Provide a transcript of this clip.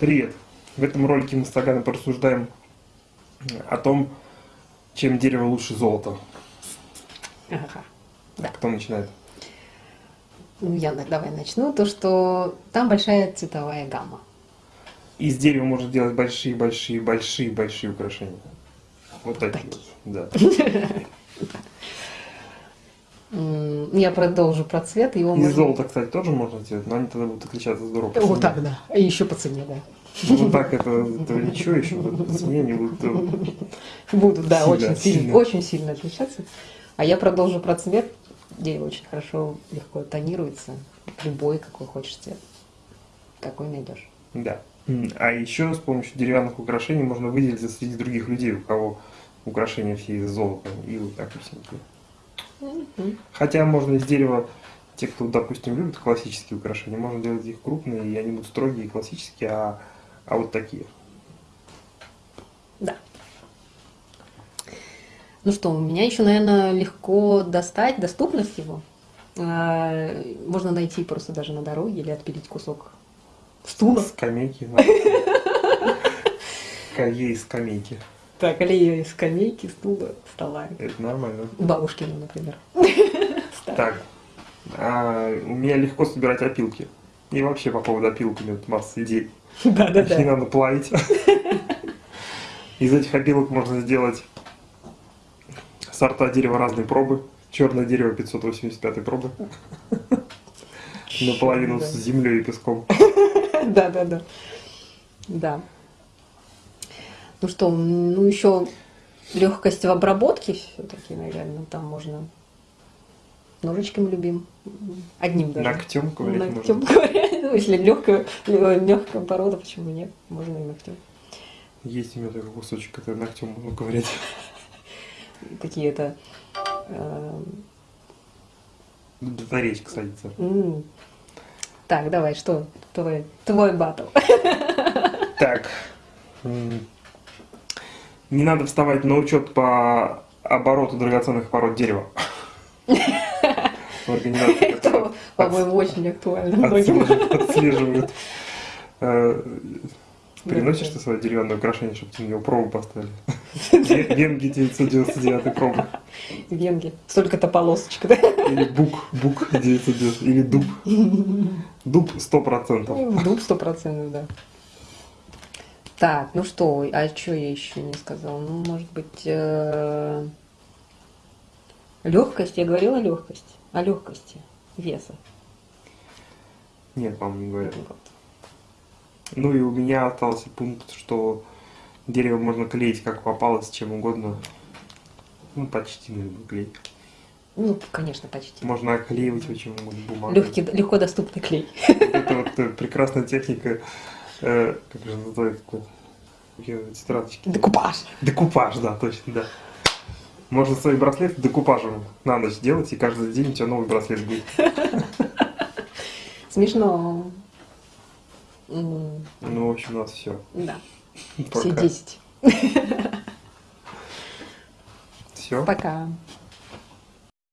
Привет! В этом ролике мы с Таганом порассуждаем о том, чем дерево лучше золота. Ага. Да. Кто начинает? Ну, я давай начну. То, что там большая цветовая гамма. Из дерева можно делать большие-большие-большие-большие украшения. Вот такие. Такие. вот, Да. Я продолжу про цвет. Его Из можно- золота, кстати, тоже можно сделать, но они тогда будут отличаться здорово. по Вот так, да. И еще по цене, да. Ну, Вот так это, ничего еще, по цене они будут э, Будут, да, Сильно, очень сильно, сильно. очень сильно отличаться. А я продолжу про цвет. Дерево очень хорошо, легко тонируется. Любой, какой хочешь цвет. Какой найдешь. Да. А еще с помощью деревянных украшений можно выделиться среди других людей, у кого украшения все из золота и вот так вот. Хотя можно из дерева, те, кто, допустим, любит классические украшения, можно делать их крупные, и они будут строгие и классические, а, а вот такие. Да. Ну что, у меня еще, наверное, легко достать, доступность его. А, Можно найти просто даже на дороге или отпилить кусок стула. Скамейки. скамейки. Так, или из скамейки, стула, стола. Это нормально. Бабушкину, например. Так, а, у меня легко собирать опилки. И вообще по поводу опилок у масса идей. Их не Да-да-да. надо плавить. Из этих опилок можно сделать сорта дерева разной пробы. Черное дерево 585 пробы. Наполовину Да. с землей и песком. Да-да-да. Да. Ну что, ну еще легкость в обработке все-таки, наверное, там можно ножичком любим. Одним даже. Ногтем ковырять Ногтем можно. ковырять. Ну, если легкая, легкая порода, почему нет? Можно и ногтем. Есть у меня такой кусочек, который ногтем можно ковырять. Какие-то э, Батареечка садится. Так, давай, что твой, твой батл? Так. Не надо вставать на учет по обороту драгоценных пород дерева. Это, по-моему, очень актуально многим. отслеживают. Э, Приносишь ты свое деревянное украшение, чтобы тебе него пробу поставили? Ве- Венги 999 пробы. Венги. Столько-то полосочек, да? Или бук, бук 990. Или дуб. Дуб 100%. Ну, Дуб сто процентов, да. Так, ну что, а что я еще не сказала? Ну, может быть, легкость. Я говорила легкость. О легкости веса. Нет, по-моему, не говорят. Вот. Ну и у меня остался пункт, что дерево можно клеить как попало, с чем угодно. Ну, почти на любой клей. Ну, конечно, почти. Можно оклеивать очень угодно бумагу. Легкий, легко доступный клей. Это вот э, прекрасная техника, э, как же называется, тетрадочки. Декупаж. Декупаж, да, точно, да. Можно свои браслеты декупажем на ночь делать, и каждый день у тебя новый браслет будет. Смешно. Ну, в общем, у нас все. Да, все Пока. 10. Все. Пока.